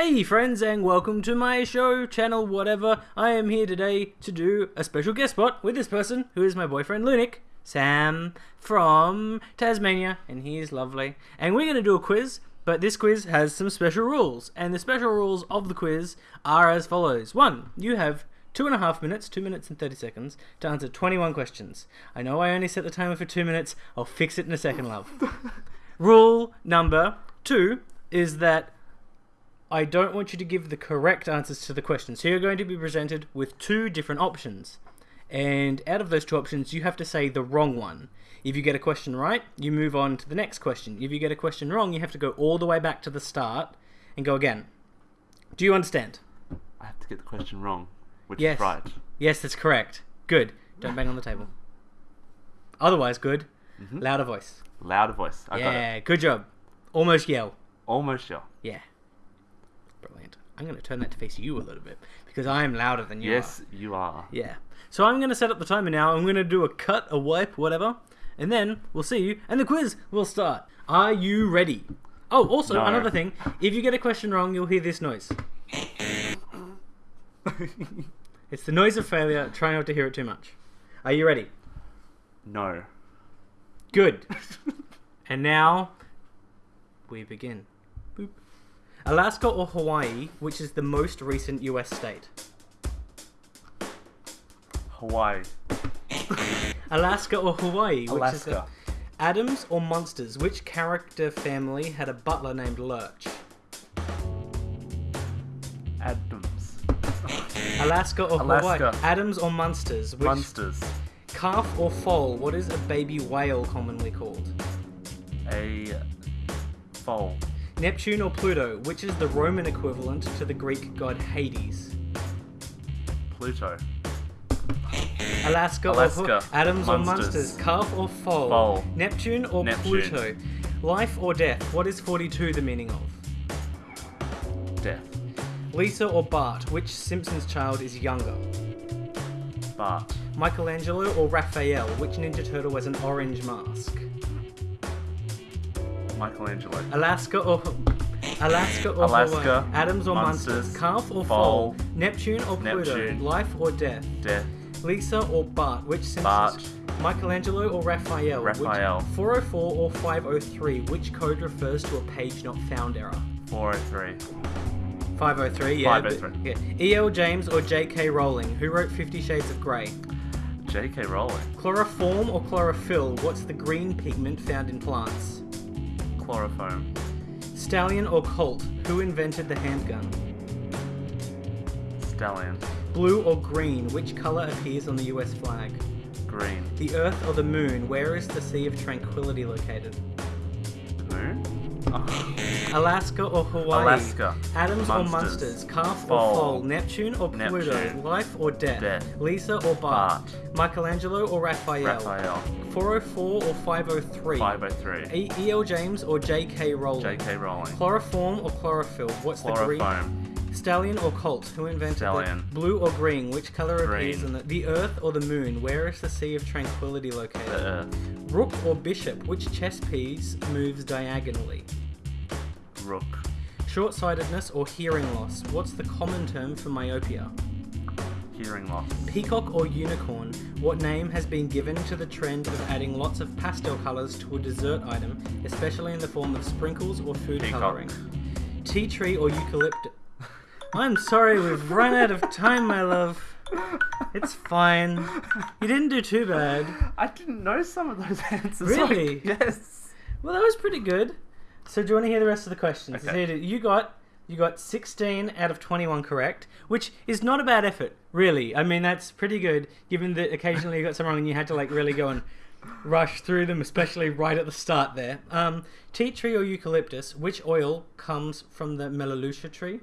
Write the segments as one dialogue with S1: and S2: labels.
S1: Hey friends and welcome to my show, channel, whatever. I am here today to do a special guest spot with this person who is my boyfriend Lunik, Sam from Tasmania, and he is lovely. And we're going to do a quiz, but this quiz has some special rules. And the special rules of the quiz are as follows. One, you have two and a half minutes, two minutes and 30 seconds, to answer 21 questions. I know I only set the timer for two minutes, I'll fix it in a second, love. Rule number two is that I don't want you to give the correct answers to the questions. So you're going to be presented with two different options. And out of those two options, you have to say the wrong one. If you get a question right, you move on to the next question. If you get a question wrong, you have to go all the way back to the start and go again. Do you understand?
S2: I have to get the question wrong, which
S1: Yes.
S2: is right.
S1: Yes, that's correct. Good. Don't bang on the table. Otherwise, good. Mm-hmm. Louder voice.
S2: Louder voice. I got it.
S1: yeah, good job. Almost yell.
S2: Almost yell.
S1: Yeah. Brilliant. I'm going to turn that to face you a little bit because I am louder than you are.
S2: Yes, you are.
S1: Yeah. So I'm going to set up the timer now. I'm going to do a cut, a wipe, whatever. And then we'll see you and the quiz will start. Are you ready? Oh, also,
S2: No.
S1: another thing. If you get a question wrong, you'll hear this noise. It's the noise of failure. Try not to hear it too much. Are you ready?
S2: No.
S1: Good. and now we begin. Alaska or Hawaii, which is the most recent US state?
S2: Hawaii.
S1: Alaska or Hawaii, which is the
S2: Alaska.
S1: Addams or Munsters, which character family had a butler named Lurch?
S2: Addams.
S1: Alaska or Hawaii? Addams or Munsters, which
S2: Munsters.
S1: calf or foal? What is a baby whale commonly called?
S2: A foal.
S1: Neptune or Pluto, which is the Roman equivalent to the Greek god Hades?
S2: Pluto.
S1: Alaska, or
S2: Alaska.
S1: Hu- Addams or
S2: Munsters.
S1: Munsters, calf or foal?
S2: Foal.
S1: Neptune or
S2: Neptune.
S1: Pluto? Life or death? What is 42 the meaning of?
S2: Death.
S1: Lisa or Bart? Which Simpsons child is younger?
S2: Bart.
S1: Michelangelo or Raphael? Which Ninja Turtle has an orange mask?
S2: Michelangelo.
S1: Alaska or Alaska or
S2: Alaska,
S1: Hawaii? Addams or Munsters?
S2: Munsters,
S1: Calf or
S2: Foal?
S1: Neptune or Pluto?
S2: Neptune.
S1: Life or death?
S2: Death.
S1: Lisa or Bart? Which Simpsons?
S2: Bart.
S1: Michelangelo or Raphael?
S2: Raphael.
S1: Which 404 or 503? Which code refers to a page not found error?
S2: 403.
S1: 503, yeah.
S2: 503.
S1: but- yeah. E.L. James or J.K. Rowling? Who wrote Fifty Shades of Grey?
S2: J.K. Rowling.
S1: Chloroform or chlorophyll? What's the green pigment found in plants?
S2: Chloroform.
S1: Stallion or Colt? Who invented the handgun?
S2: Stallion.
S1: Blue or green? Which color appears on the US flag?
S2: Green.
S1: The Earth or the Moon? Where is the Sea of Tranquility located?
S2: The moon? Oh.
S1: Alaska or Hawaii?
S2: Alaska.
S1: Addams or
S2: Munsters.
S1: Munsters? Calf or
S2: Foal.
S1: Foal? Neptune or Pluto?
S2: Neptune.
S1: Life or death?
S2: Death.
S1: Lisa or Bart?
S2: Bart.
S1: Michelangelo or Raphael?
S2: Raphael.
S1: 404 or 503?
S2: 503.
S1: E- E.L. James or J.K. Rowling?
S2: J.K. Rowling.
S1: Chloroform or chlorophyll? What's the green?
S2: Chloroform.
S1: Stallion or Colt? Who invented
S2: Stallion.
S1: the blue or green? Which color appears
S2: Green.
S1: in the the Earth or the Moon? Where is the Sea of Tranquility located?
S2: The Earth.
S1: Rook or bishop? Which chess piece moves diagonally?
S2: Rook.
S1: Short-sightedness or hearing loss? What's the common term for myopia?
S2: Hearing loss.
S1: Peacock or unicorn? What name has been given to the trend of adding lots of pastel colors to a dessert item, especially in the form of sprinkles or food
S2: Peacock.
S1: coloring? Tea tree or eucalyptus? I'm sorry, we've run out of time, my love. It's fine. You didn't do too bad.
S2: I didn't know some of those answers.
S1: Really?
S2: Like, yes.
S1: Well, that was pretty good. So, do you want to hear the rest of the questions?
S2: Okay.
S1: You got you got 16 out of 21 correct, which is not a bad effort, really. I mean, that's pretty good, given that occasionally you got some wrong and you had to like really go and rush through them, especially right at the start there. Um, tea tree or eucalyptus? Which oil comes from the melaleuca tree?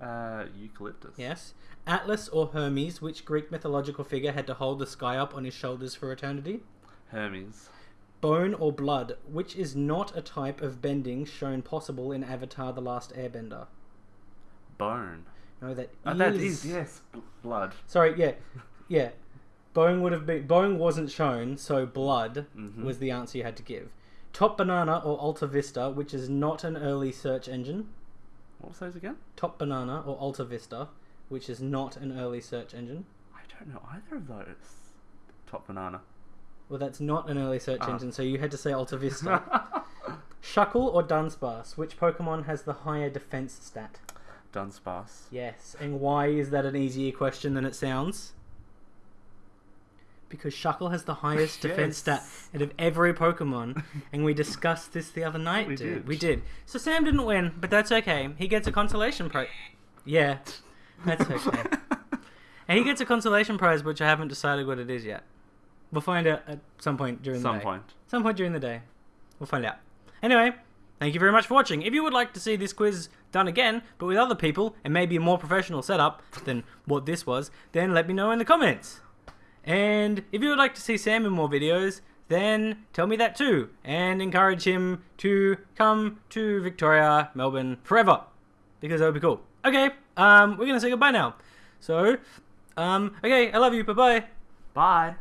S2: Uh, eucalyptus.
S1: Yes. Atlas or Hermes? Which Greek mythological figure had to hold the sky up on his shoulders for eternity?
S2: Hermes.
S1: Bone or blood, which is not a type of bending shown possible in Avatar The Last Airbender.
S2: Bone.
S1: No, that
S2: Oh, that
S1: is-
S2: yes. Blood.
S1: Sorry, yeah. Yeah. Bone would have been bone wasn't shown, so blood
S2: Mhm.
S1: was the answer you had to give. Top Banana or Alta Vista, which is not an early search engine.
S2: What was those again?
S1: Top Banana or Alta Vista, which is not an early search engine.
S2: I don't know either of those. Top banana.
S1: Well, that's not an early search
S2: Ah.
S1: engine, so you had to say Alta Vista. Shuckle or Dunsparce, which Pokemon has the higher defense stat?
S2: Dunsparce.
S1: Yes, and why is that an easier question than it sounds? Because Shuckle has the highest defense stat
S2: Yes.
S1: out of every Pokemon, and we discussed this the other night,
S2: We
S1: dude.
S2: did.
S1: We did. So Sam didn't win, but that's okay. He gets a consolation prize. Yeah, that's okay. and he gets a consolation prize, which I haven't decided what it is yet. We'll find out at some point during the
S2: Some
S1: day.
S2: point.
S1: Some point during the day. We'll find out. Anyway, thank you very much for watching. If you would like to see this quiz done again, but with other people, and maybe a more professional setup than what this was, then let me know in the comments. And if you would like to see Sam in more videos, then tell me that too, and encourage him to come to Victoria, Melbourne, forever, because that would be cool. Okay, um, we're gonna say goodbye now. So, um, okay, I love you. Bye bye.
S2: Bye.